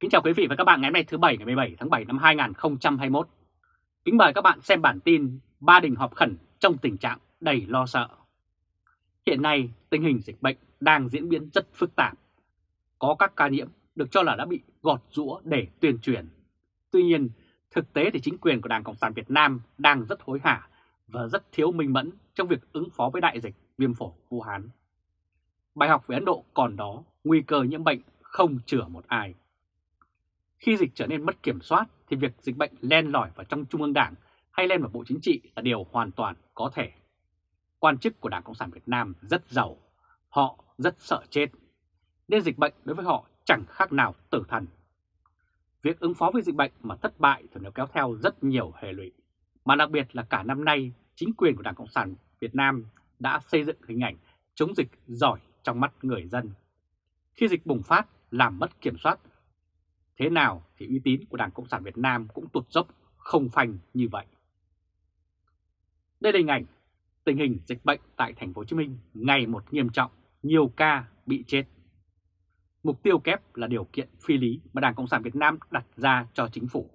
Kính chào quý vị và các bạn ngày hôm nay thứ Bảy ngày 17 tháng 7 năm 2021. Kính mời các bạn xem bản tin Ba Đình họp khẩn trong tình trạng đầy lo sợ. Hiện nay tình hình dịch bệnh đang diễn biến rất phức tạp. Có các ca nhiễm được cho là đã bị gọt rũa để tuyên truyền. Tuy nhiên, thực tế thì chính quyền của Đảng Cộng sản Việt Nam đang rất hối hả và rất thiếu minh mẫn trong việc ứng phó với đại dịch viêm phổi Vũ Hán. Bài học về Ấn Độ còn đó, nguy cơ nhiễm bệnh không chữa một ai. Khi dịch trở nên mất kiểm soát thì việc dịch bệnh len lỏi vào trong Trung ương Đảng hay len vào Bộ Chính trị là điều hoàn toàn có thể. Quan chức của Đảng Cộng sản Việt Nam rất giàu, họ rất sợ chết, nên dịch bệnh đối với họ chẳng khác nào tử thần. Việc ứng phó với dịch bệnh mà thất bại thì nó kéo theo rất nhiều hệ lụy, mà đặc biệt là cả năm nay chính quyền của Đảng Cộng sản Việt Nam đã xây dựng hình ảnh chống dịch giỏi trong mắt người dân. Khi dịch bùng phát làm mất kiểm soát Thế nào thì uy tín của Đảng Cộng sản Việt Nam cũng tụt dốc không phanh như vậy. Đây là hình ảnh tình hình dịch bệnh tại thành phố Hồ Chí Minh ngày một nghiêm trọng, nhiều ca bị chết. Mục tiêu kép là điều kiện phi lý mà Đảng Cộng sản Việt Nam đặt ra cho chính phủ.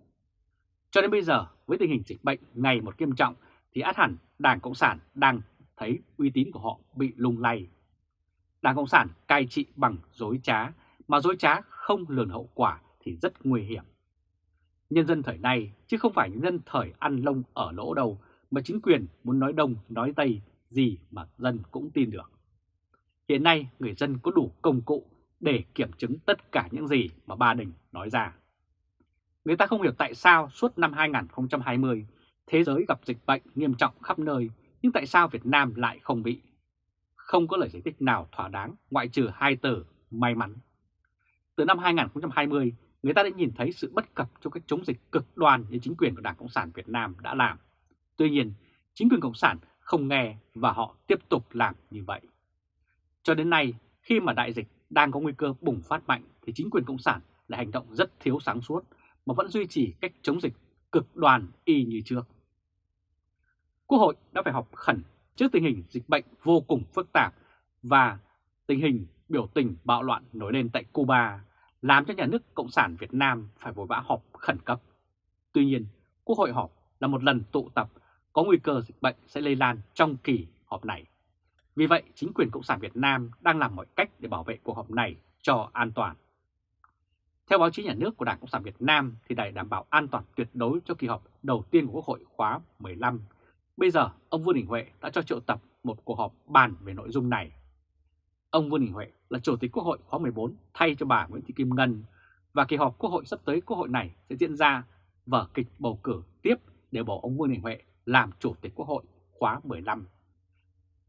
Cho đến bây giờ, với tình hình dịch bệnh ngày một nghiêm trọng thì át hẳn Đảng Cộng sản đang thấy uy tín của họ bị lung lay. Đảng Cộng sản cai trị bằng dối trá, mà dối trá không lường hậu quả thì rất nguy hiểm. Nhân dân thời nay chứ không phải nhân dân thời ăn lông ở lỗ đầu mà chính quyền muốn nói đông nói tây gì mà dân cũng tin được. Hiện nay người dân có đủ công cụ để kiểm chứng tất cả những gì mà Ba Đình nói ra. Người ta không hiểu tại sao suốt năm 2020 thế giới gặp dịch bệnh nghiêm trọng khắp nơi nhưng tại sao Việt Nam lại không bị? Không có lời giải thích nào thỏa đáng ngoại trừ hai từ may mắn. Từ năm 2020, người ta đã nhìn thấy sự bất cập trong cách chống dịch cực đoan như chính quyền của Đảng Cộng sản Việt Nam đã làm. Tuy nhiên, chính quyền Cộng sản không nghe và họ tiếp tục làm như vậy. Cho đến nay, khi mà đại dịch đang có nguy cơ bùng phát mạnh thì chính quyền Cộng sản lại hành động rất thiếu sáng suốt mà vẫn duy trì cách chống dịch cực đoan y như trước. Quốc hội đã phải họp khẩn trước tình hình dịch bệnh vô cùng phức tạp và tình hình biểu tình bạo loạn nổi lên tại Cuba làm cho nhà nước Cộng sản Việt Nam phải vội vã họp khẩn cấp. Tuy nhiên, Quốc hội họp là một lần tụ tập có nguy cơ dịch bệnh sẽ lây lan trong kỳ họp này. Vì vậy, chính quyền Cộng sản Việt Nam đang làm mọi cách để bảo vệ cuộc họp này cho an toàn. Theo báo chí nhà nước của Đảng Cộng sản Việt Nam thì để đảm bảo an toàn tuyệt đối cho kỳ họp đầu tiên của Quốc hội khóa 15, bây giờ ông Vương Đình Huệ đã cho triệu tập một cuộc họp bàn về nội dung này. Ông Vương Đình Huệ là Chủ tịch Quốc hội khóa 14 thay cho bà Nguyễn Thị Kim Ngân và kỳ họp Quốc hội sắp tới Quốc hội này sẽ diễn ra vở kịch bầu cử tiếp để bầu ông Vương Đình Huệ làm Chủ tịch Quốc hội khóa 15.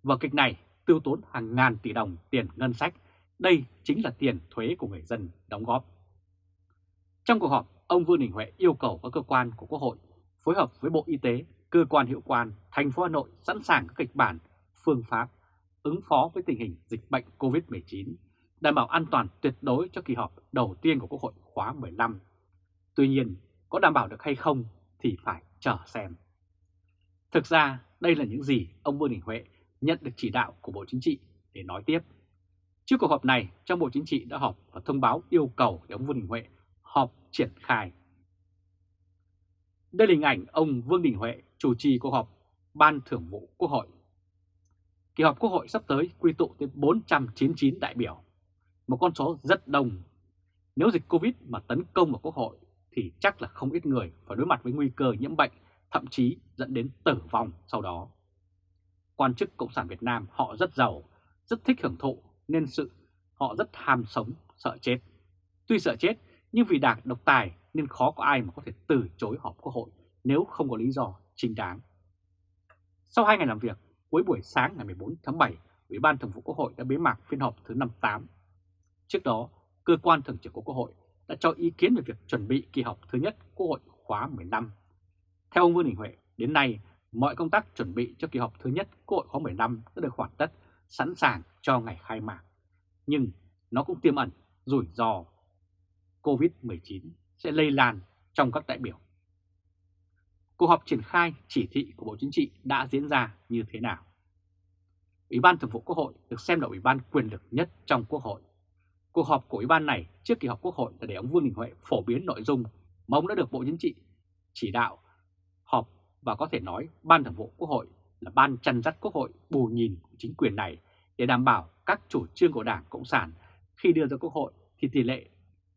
Vở kịch này tiêu tốn hàng ngàn tỷ đồng tiền ngân sách, đây chính là tiền thuế của người dân đóng góp. Trong cuộc họp, ông Vương Đình Huệ yêu cầu các cơ quan của Quốc hội phối hợp với Bộ Y tế, cơ quan hiệu quan, thành phố Hà Nội sẵn sàng các kịch bản, phương pháp ứng phó với tình hình dịch bệnh COVID-19, đảm bảo an toàn tuyệt đối cho kỳ họp đầu tiên của Quốc hội khóa 15. Tuy nhiên, có đảm bảo được hay không thì phải chờ xem. Thực ra, đây là những gì ông Vương Đình Huệ nhận được chỉ đạo của Bộ Chính trị để nói tiếp. Trước cuộc họp này, trong Bộ Chính trị đã họp và thông báo yêu cầu để ông Vương Đình Huệ họp triển khai. Đây là hình ảnh ông Vương Đình Huệ chủ trì cuộc họp Ban Thưởng vụ Quốc hội Kỳ họp Quốc hội sắp tới quy tụ tới 499 đại biểu, một con số rất đông. Nếu dịch Covid mà tấn công vào Quốc hội thì chắc là không ít người phải đối mặt với nguy cơ nhiễm bệnh, thậm chí dẫn đến tử vong sau đó. Quan chức Cộng sản Việt Nam họ rất giàu, rất thích hưởng thụ nên sự họ rất ham sống, sợ chết. Tuy sợ chết nhưng vì đảng độc tài nên khó có ai mà có thể từ chối họp Quốc hội nếu không có lý do chính đáng. Sau 2 ngày làm việc, cuối buổi sáng ngày 14 tháng 7, Ủy ban Thường vụ Quốc hội đã bế mạc phiên họp thứ 58. Trước đó, cơ quan thường trực của Quốc hội đã cho ý kiến về việc chuẩn bị kỳ họp thứ nhất Quốc hội khóa 15. Theo ông Vương Đình Huệ, đến nay mọi công tác chuẩn bị cho kỳ họp thứ nhất Quốc hội khóa 15 đã được hoàn tất, sẵn sàng cho ngày khai mạc. Nhưng nó cũng tiềm ẩn rủi ro COVID-19 sẽ lây lan trong các đại biểu cuộc họp triển khai chỉ thị của Bộ Chính trị đã diễn ra như thế nào. Ủy ban Thường vụ Quốc hội được xem là ủy ban quyền lực nhất trong Quốc hội. Cuộc họp của Ủy ban này trước kỳ họp Quốc hội là để ông Vương Đình Huệ phổ biến nội dung mà ông đã được Bộ Chính trị chỉ đạo họp và có thể nói Ban Thường vụ Quốc hội là ban chăn dắt Quốc hội bù nhìn của chính quyền này để đảm bảo các chủ trương của Đảng Cộng sản khi đưa ra Quốc hội thì tỷ lệ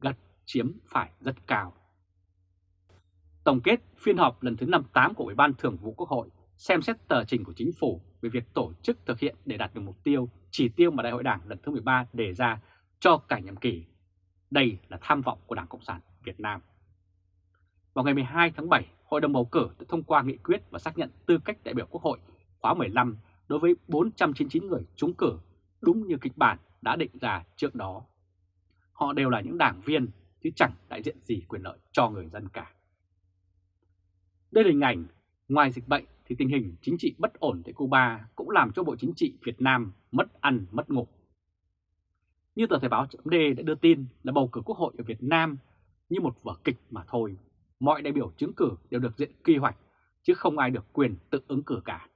gật chiếm phải rất cao. Tổng kết phiên họp lần thứ 58 của Ủy ban Thường vụ Quốc hội xem xét tờ trình của chính phủ về việc tổ chức thực hiện để đạt được mục tiêu, chỉ tiêu mà Đại hội Đảng lần thứ 13 đề ra cho cả nhiệm kỳ. Đây là tham vọng của Đảng Cộng sản Việt Nam. Vào ngày 12 tháng 7, Hội đồng bầu cử đã thông qua nghị quyết và xác nhận tư cách đại biểu Quốc hội khóa 15 đối với 499 người trúng cử, đúng như kịch bản đã định ra trước đó. Họ đều là những đảng viên, chứ chẳng đại diện gì quyền lợi cho người dân cả. Đây là hình ảnh, ngoài dịch bệnh thì tình hình chính trị bất ổn tại Cuba cũng làm cho Bộ Chính trị Việt Nam mất ăn mất ngủ. Như tờ Thời báo .d đã đưa tin là bầu cử quốc hội ở Việt Nam như một vở kịch mà thôi. Mọi đại biểu chứng cử đều được diện quy hoạch, chứ không ai được quyền tự ứng cử cả.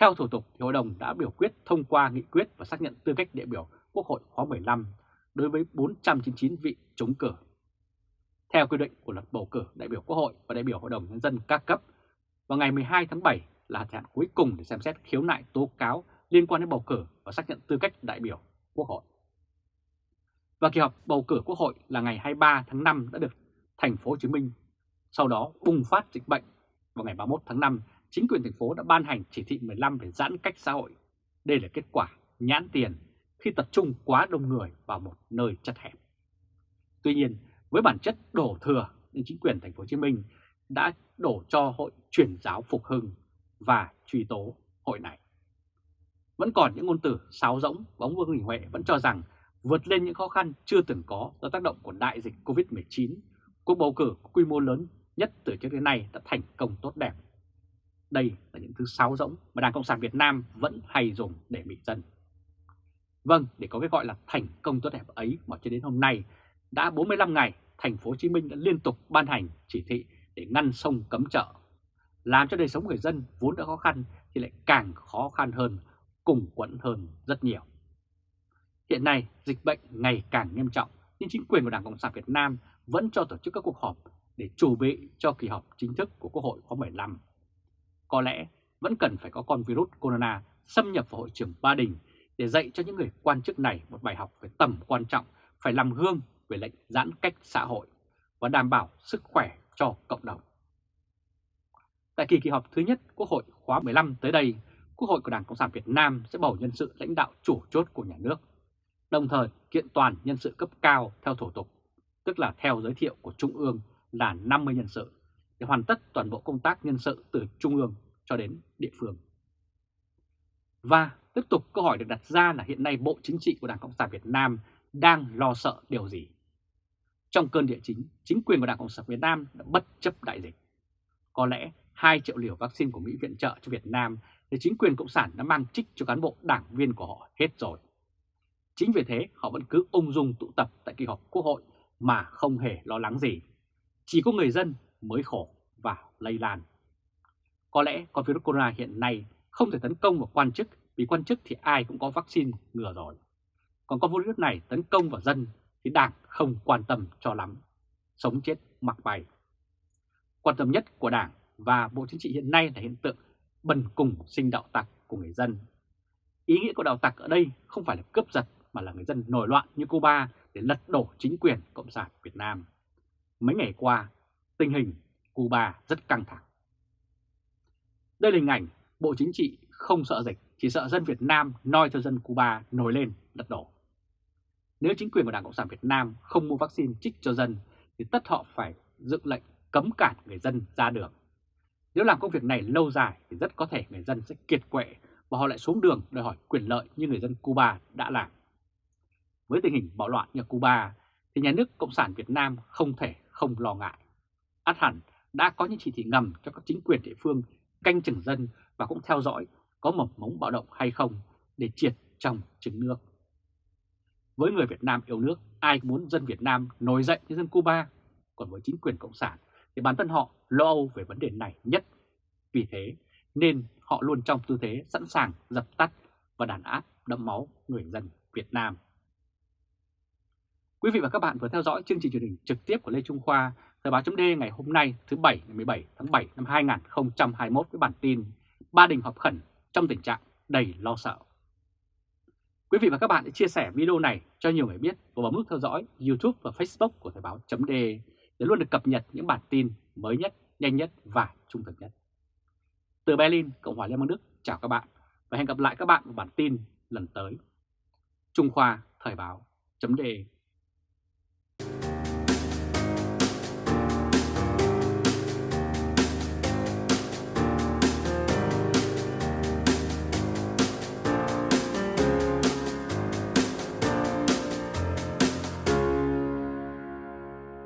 Theo thủ tục, Hội đồng đã biểu quyết thông qua nghị quyết và xác nhận tư cách đại biểu Quốc hội khóa 15 đối với 499 vị chống cử. Theo quy định của luật bầu cử đại biểu Quốc hội và đại biểu Hội đồng Nhân dân các cấp, vào ngày 12 tháng 7 là hạn cuối cùng để xem xét khiếu nại tố cáo liên quan đến bầu cử và xác nhận tư cách đại biểu Quốc hội. Và kỳ họp bầu cử Quốc hội là ngày 23 tháng 5 đã được thành phố Hồ Chí Minh. Sau đó bùng phát dịch bệnh vào ngày 31 tháng 5, chính quyền thành phố đã ban hành chỉ thị 15 về giãn cách xã hội. Đây là kết quả nhãn tiền khi tập trung quá đông người vào một nơi chật hẹp. Tuy nhiên, với bản chất đổ thừa nên chính quyền thành phố Hồ Chí Minh đã đổ cho hội truyền giáo phục hưng và truy tố hội này. Vẫn còn những ngôn từ sáo rỗng, bóng Vương Đình Huệ vẫn cho rằng vượt lên những khó khăn chưa từng có do tác động của đại dịch Covid-19, cuộc bầu cử quy mô lớn nhất từ trước đến nay đã thành công tốt đẹp. Đây là những thứ sáo rỗng mà Đảng Cộng sản Việt Nam vẫn hay dùng để mỹ dân. Vâng, để có cái gọi là thành công tốt đẹp ấy mà cho đến hôm nay, đã 45 ngày, thành phố Hồ Chí Minh đã liên tục ban hành chỉ thị để ngăn sông cấm chợ, làm cho đời sống người dân vốn đã khó khăn thì lại càng khó khăn hơn, cùng quẫn hơn rất nhiều. Hiện nay, dịch bệnh ngày càng nghiêm trọng, nhưng chính quyền của Đảng Cộng sản Việt Nam vẫn cho tổ chức các cuộc họp để chuẩn bị cho kỳ họp chính thức của Quốc hội khóa 15. Có lẽ vẫn cần phải có con virus corona xâm nhập vào hội trường Ba Đình để dạy cho những người quan chức này một bài học về tầm quan trọng phải làm gương về lệnh giãn cách xã hội và đảm bảo sức khỏe cho cộng đồng. Tại kỳ kỳ họp thứ nhất Quốc hội khóa 15 tới đây, Quốc hội của Đảng Cộng sản Việt Nam sẽ bầu nhân sự lãnh đạo chủ chốt của nhà nước, đồng thời kiện toàn nhân sự cấp cao theo thủ tục, tức là theo giới thiệu của Trung ương là 50 nhân sự, để hoàn tất toàn bộ công tác nhân sự từ Trung ương cho đến địa phương. Và tiếp tục câu hỏi được đặt ra là hiện nay Bộ Chính trị của Đảng Cộng sản Việt Nam đang lo sợ điều gì? Trong cơn địa chính, chính quyền của Đảng Cộng sản Việt Nam đã bất chấp đại dịch. Có lẽ 2 triệu liều vaccine của Mỹ viện trợ cho Việt Nam thì chính quyền Cộng sản đã mang trích cho cán bộ đảng viên của họ hết rồi. Chính vì thế họ vẫn cứ ung dung tụ tập tại kỳ họp quốc hội mà không hề lo lắng gì. Chỉ có người dân mới khổ và lây lan. Có lẽ con virus corona hiện nay không thể tấn công vào quan chức vì quan chức thì ai cũng có vaccine ngừa rồi. Còn con virus này tấn công vào dân thì đảng không quan tâm cho lắm. Sống chết mặc bày. Quan tâm nhất của đảng và Bộ Chính trị hiện nay là hiện tượng bần cùng sinh đạo tặc của người dân. Ý nghĩa của đạo tặc ở đây không phải là cướp giật mà là người dân nổi loạn như Cuba để lật đổ chính quyền Cộng sản Việt Nam. Mấy ngày qua, tình hình Cuba rất căng thẳng. Đây là hình ảnh Bộ Chính trị không sợ dịch, chỉ sợ dân Việt Nam noi cho dân Cuba nổi lên lật đổ. Nếu chính quyền của Đảng Cộng sản Việt Nam không mua vaccine trích cho dân, thì tất họ phải dựng lệnh cấm cản người dân ra đường. Nếu làm công việc này lâu dài thì rất có thể người dân sẽ kiệt quệ và họ lại xuống đường đòi hỏi quyền lợi như người dân Cuba đã làm. Với tình hình bạo loạn như Cuba thì nhà nước Cộng sản Việt Nam không thể không lo ngại. Át hẳn đã có những chỉ thị ngầm cho các chính quyền địa phương canh chừng dân và cũng theo dõi có mầm mống bạo động hay không để triệt trong trứng nước. Với người Việt Nam yêu nước, ai muốn dân Việt Nam nổi dậy như dân Cuba, còn với chính quyền Cộng sản thì bản thân họ lo âu về vấn đề này nhất. Vì thế nên họ luôn trong tư thế sẵn sàng dập tắt và đàn áp đẫm máu người dân Việt Nam. Quý vị và các bạn vừa theo dõi chương trình truyền hình trực tiếp của Lê Trung Khoa, Thời báo chấm ngày hôm nay thứ Bảy ngày 17 tháng 7 năm 2021 với bản tin Ba Đình họp khẩn trong tình trạng đầy lo sợ. Quý vị và các bạn hãy chia sẻ video này cho nhiều người biết và bấm nút theo dõi YouTube và Facebook của Thời báo .de để luôn được cập nhật những bản tin mới nhất, nhanh nhất và trung thực nhất. Từ Berlin, Cộng hòa Liên bang Đức, chào các bạn và hẹn gặp lại các bạn vào bản tin lần tới. Trung Khoa Thời báo .de